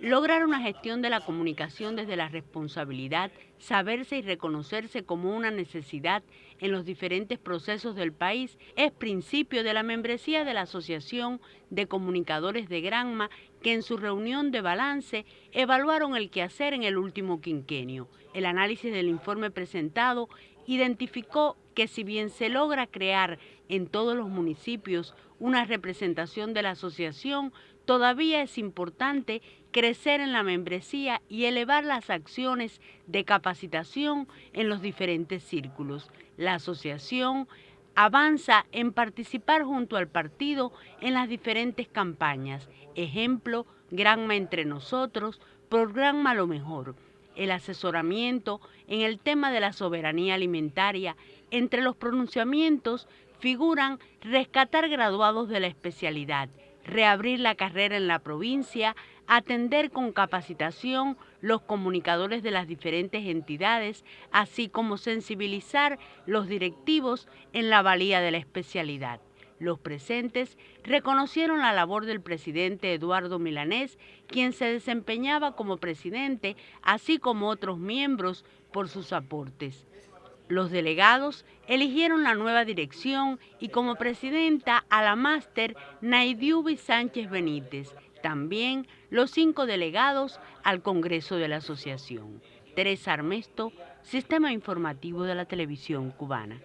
Lograr una gestión de la comunicación desde la responsabilidad, saberse y reconocerse como una necesidad en los diferentes procesos del país es principio de la membresía de la Asociación de Comunicadores de Granma que en su reunión de balance evaluaron el quehacer en el último quinquenio. El análisis del informe presentado identificó que si bien se logra crear en todos los municipios una representación de la asociación, todavía es importante crecer en la membresía y elevar las acciones de capacitación en los diferentes círculos. La asociación avanza en participar junto al partido en las diferentes campañas. Ejemplo, Granma entre nosotros, Programa Lo Mejor. El asesoramiento en el tema de la soberanía alimentaria. Entre los pronunciamientos figuran rescatar graduados de la especialidad, reabrir la carrera en la provincia, atender con capacitación los comunicadores de las diferentes entidades, así como sensibilizar los directivos en la valía de la especialidad. Los presentes reconocieron la labor del presidente Eduardo Milanés, quien se desempeñaba como presidente, así como otros miembros, por sus aportes. Los delegados eligieron la nueva dirección y como presidenta a la máster Naidiubi Sánchez Benítez, también los cinco delegados al Congreso de la Asociación. Teresa Armesto, Sistema Informativo de la Televisión Cubana.